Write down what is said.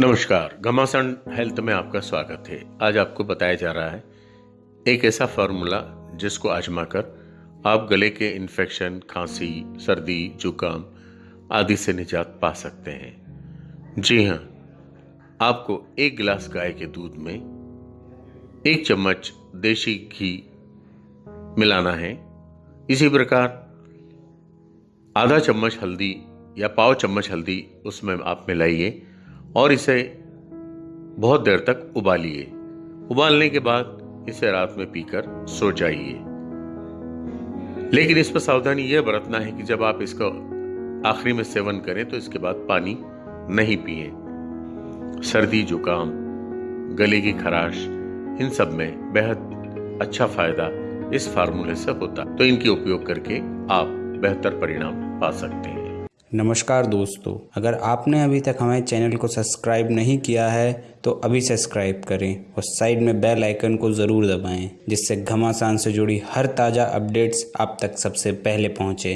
नमस्कार, घमासान हेल्थ में आपका स्वागत है। आज आपको बताया जा रहा है, एक ऐसा फार्मूला जिसको आजमा कर आप गले के इन्फेक्शन, खांसी, सर्दी, जुकाम आदि से निजात पा सकते हैं। जी हाँ आपको एक गिलास गाय के दूध में एक चम्मच देशी घी मिलाना है। इसी प्रकार आधा चम्मच हल्दी या पाव चम्मच हल्दी उसमें आप मिलाइए। और इसे बहुत देर तक उबालिए। उबालने के बाद इसे रात में पीकर सो जाइए। लेकिन इस पर सावधानी यह बरतना है कि जब आप इसका आखिरी में सेवन करें तो इसके बाद पानी नहीं पिए। सर्दी, जुकाम, गले की खराश, इन सब में बेहद अच्छा फ़ायदा इस फार्मूले से होता तो इनकी उपयोग करके आप बेहतर परिणाम पा सकते हैं। नमस्कार दोस्तों, अगर आपने अभी तक हमारे चैनल को सब्सक्राइब नहीं किया है तो अभी सब्सक्राइब करें और साइड में बेल आइकन को ज़रूर दबाएँ, जिससे घमासान से जुड़ी हर ताज़ा अपडेट्स आप तक सबसे पहले पहुँचे।